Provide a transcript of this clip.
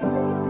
Bye.